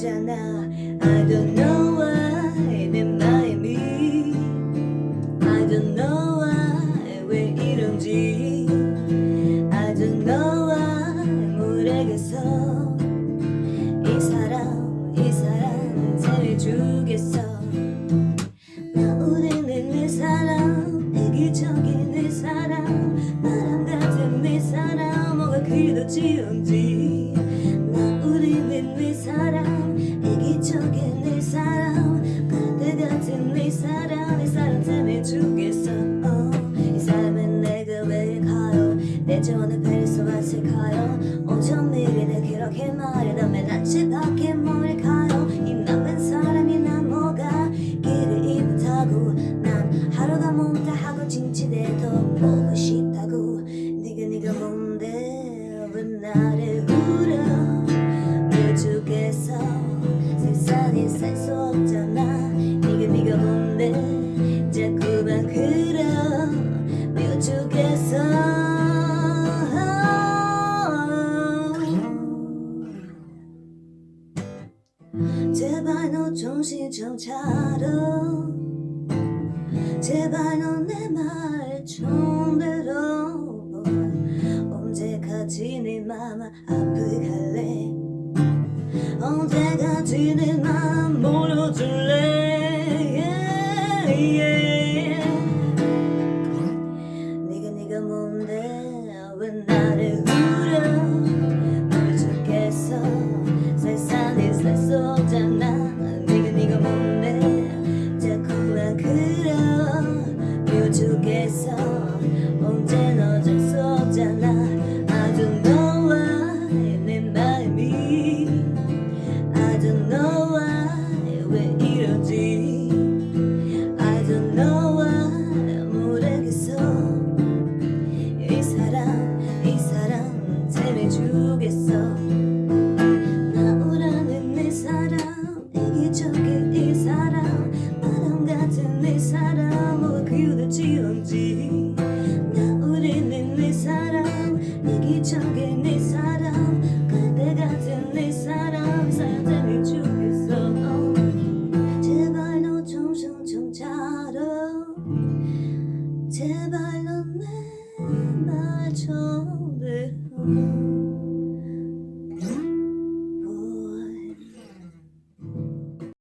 없잖아. I don't know why 내 마음이 I don't know why 왜 이런지. I don't know why 모르겠어 이 사람 이 사람 잘해주겠어. 나 우리는 내 사람 이기적인 내 사람 온전 미래를 그렇게 말해다면 난집 정신 좀 차려 제발 너내말 좀 들어 언제까지 내맘 아프게 할래? 언제까지 내맘 몰아줄래? Yeah, yeah. 네가 뭔데? 왜 나를 죽겠어? 세상에 살수 없잖아 죽겠어 언제나 어쩔 수 없잖아. I don't know why 내 마음이 I don't know why 왜 이러지? I don't know why 모르겠어 이 사람 이 사람 때문에 죽겠어. 나오라는 내 사람 이기적인 이 사람 바람 같은 내 뭐가 그렇지언지. 나오리는 내 사람 이기적인 내 사람 그대 같은 내 사람 때문에 죽겠어. 제발 너 정신 좀 차려 제발 너내말 좀 들어